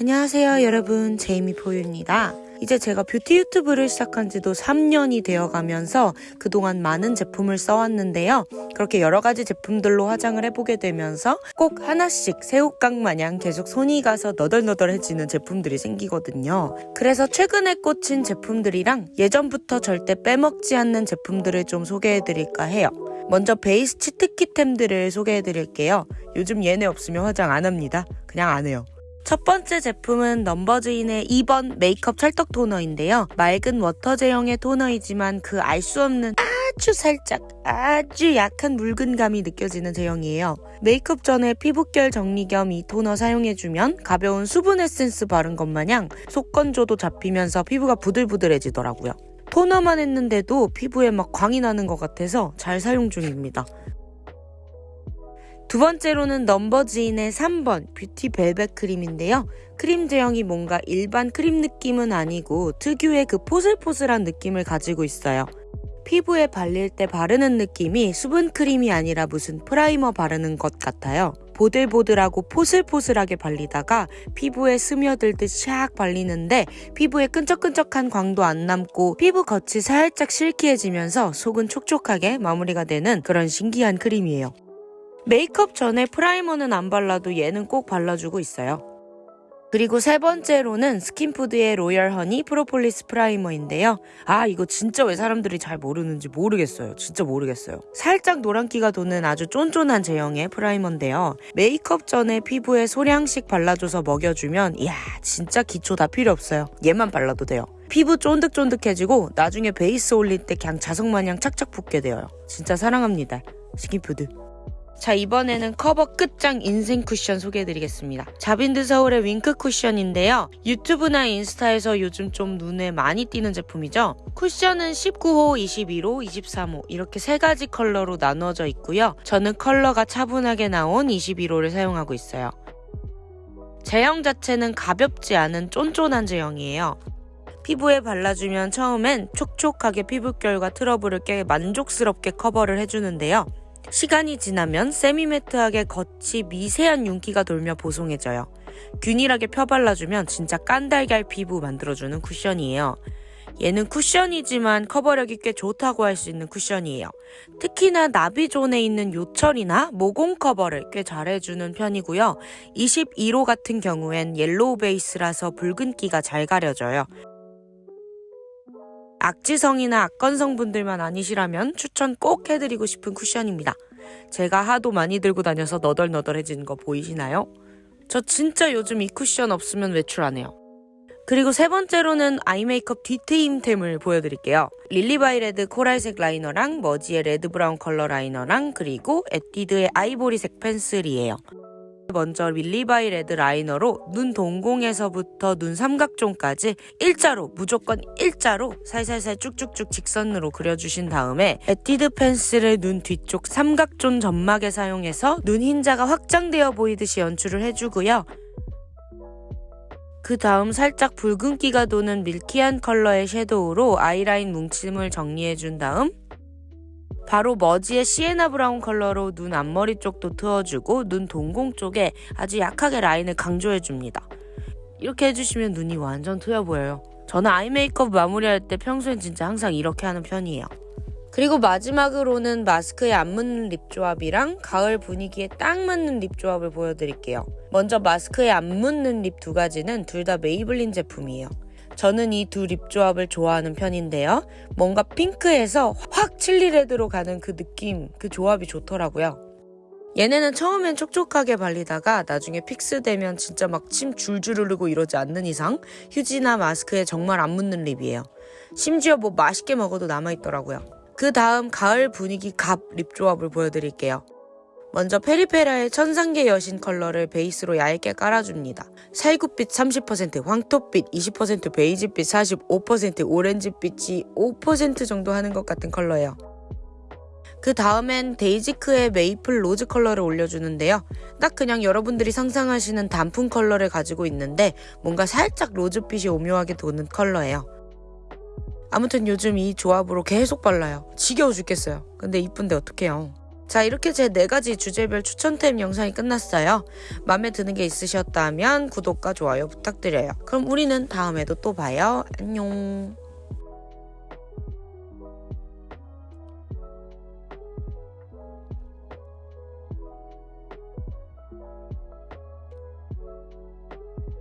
안녕하세요 여러분 제이미 포유입니다. 이제 제가 뷰티 유튜브를 시작한 지도 3년이 되어 가면서 그동안 많은 제품을 써왔는데요. 그렇게 여러 가지 제품들로 화장을 해보게 되면서 꼭 하나씩 새우깡 마냥 계속 손이 가서 너덜너덜해지는 제품들이 생기거든요. 그래서 최근에 꽂힌 제품들이랑 예전부터 절대 빼먹지 않는 제품들을 좀 소개해드릴까 해요. 먼저 베이스 치트키템들을 소개해드릴게요. 요즘 얘네 없으면 화장 안 합니다. 그냥 안 해요. 첫 번째 제품은 넘버즈인의 2번 메이크업 찰떡 토너인데요. 맑은 water 제형의 토너이지만 그 알 수 없는 아주 살짝 아주 약한 묽은감이 느껴지는 제형이에요. 메이크업 전에 피부결 정리 겸 이 토너 사용해주면 가벼운 수분 에센스 바른 것 마냥 속건조도 잡히면서 피부가 부들부들해지더라고요. 토너만 했는데도 피부에 막 광이 나는 것 같아서 잘 사용 중입니다. 두 번째로는 넘버즈인의 3번 뷰티 벨벳 크림인데요. 크림 제형이 뭔가 일반 크림 느낌은 아니고 특유의 그 포슬포슬한 느낌을 가지고 있어요. 피부에 발릴 때 바르는 느낌이 수분 크림이 아니라 무슨 primer 바르는 것 같아요. 보들보들하고 포슬포슬하게 발리다가 피부에 스며들듯 샥 발리는데 피부에 끈적끈적한 광도 안 남고 피부 겉이 살짝 silky해지면서 속은 촉촉하게 마무리가 되는 그런 신기한 크림이에요. 메이크업 전에 primer는 안 발라도 얘는 꼭 발라주고 있어요. 그리고 세 번째로는 스킨푸드의 로열 허니 프로폴리스 프라이머인데요. 아 이거 진짜 왜 사람들이 잘 모르는지 모르겠어요. 진짜 모르겠어요. 살짝 노란기가 도는 아주 쫀쫀한 제형의 primer인데요. 메이크업 전에 피부에 소량씩 발라줘서 먹여주면 이야 진짜 기초 다 필요 없어요. 얘만 발라도 돼요. 피부 쫀득쫀득해지고 나중에 베이스 올릴 때 그냥 자석마냥 착착 붙게 돼요. 진짜 사랑합니다. 스킨푸드. 자 이번에는 커버 끝장 인생 쿠션 소개해드리겠습니다. 자빈드 서울의 윙크 쿠션인데요. 유튜브나 인스타에서 요즘 좀 눈에 많이 띄는 제품이죠. 쿠션은 19호, 21호, 23호 이렇게 세 가지 컬러로 나누어져 있고요. 저는 컬러가 차분하게 나온 21호를 사용하고 있어요. 제형 자체는 가볍지 않은 쫀쫀한 제형이에요. 피부에 발라주면 처음엔 촉촉하게 피부결과 트러블을 꽤 만족스럽게 커버를 해주는데요. 시간이 지나면 semi-matte하게 겉이 미세한 윤기가 돌며 보송해져요. 균일하게 펴발라주면 진짜 깐달걀 피부 만들어주는 쿠션이에요. 얘는 쿠션이지만 커버력이 꽤 좋다고 할 수 있는 쿠션이에요. 특히나 나비zone에 있는 요철이나 모공 커버를 꽤 잘해주는 편이고요. 21호 같은 경우엔 yellow 베이스라서 붉은기가 잘 가려져요. 악지성이나 악건성 분들만 아니시라면 추천 꼭 해드리고 싶은 쿠션입니다. 제가 하도 많이 들고 다녀서 너덜너덜해지는 거 보이시나요? 저 진짜 요즘 이 쿠션 없으면 외출 안 해요. 그리고 세 번째로는 eye 메이크업 디테일템을 보여드릴게요. 릴리바이 레드 코랄색 라이너랑 머지의 red brown 컬러 라이너랑 그리고 에뛰드의 아이보리색 펜슬이에요. 먼저 릴리바이 레드 라이너로 눈 동공에서부터 눈 삼각존까지 일자로 무조건 일자로 살살살 쭉쭉쭉 직선으로 그려주신 다음에 에뛰드 펜슬을 눈 뒤쪽 삼각존 점막에 사용해서 눈 흰자가 확장되어 보이듯이 연출을 해주고요. 그 다음 살짝 붉은기가 도는 milky한 컬러의 섀도우로 아이라인 뭉침을 정리해준 다음 바로 머지의 시에나 브라운 컬러로 눈 앞머리 쪽도 트워주고 눈 동공 쪽에 아주 약하게 라인을 강조해줍니다. 이렇게 해주시면 눈이 완전 트여 보여요. 저는 eye 메이크업 마무리할 때 평소엔 진짜 항상 이렇게 하는 편이에요. 그리고 마지막으로는 마스크에 안 묻는 lip 조합이랑 가을 분위기에 딱 맞는 lip 조합을 보여드릴게요. 먼저 마스크에 안 묻는 lip 두 가지는 둘 다 메이블린 제품이에요. 저는 이 두 lip 조합을 좋아하는 편인데요. 뭔가 핑크에서 확 chili red로 가는 그 느낌, 그 조합이 좋더라고요. 얘네는 처음엔 촉촉하게 발리다가 나중에 fix되면 진짜 막 침 줄줄 흐르고 이러지 않는 이상 휴지나 마스크에 정말 안 묻는 lip이에요. 심지어 뭐 맛있게 먹어도 남아있더라고요. 그 다음 가을 분위기 갑 lip 조합을 보여드릴게요. 먼저 페리페라의 천상계 여신 컬러를 베이스로 얇게 깔아줍니다. 살구빛 30%, 황토빛 20%, 베이지빛 45%, 오렌지빛이 5% 정도 하는 것 같은 컬러예요. 그 다음엔 데이지크의 메이플 로즈 컬러를 올려주는데요. 딱 그냥 여러분들이 상상하시는 단풍 컬러를 가지고 있는데 뭔가 살짝 로즈빛이 오묘하게 도는 컬러예요. 아무튼 요즘 이 조합으로 계속 발라요. 지겨워 죽겠어요. 근데 이쁜데 어떡해요. 자 이렇게 제 네 가지 주제별 추천템 영상이 끝났어요. 마음에 드는 게 있으셨다면 구독과 좋아요 부탁드려요. 그럼 우리는 다음에도 또 봐요. 안녕.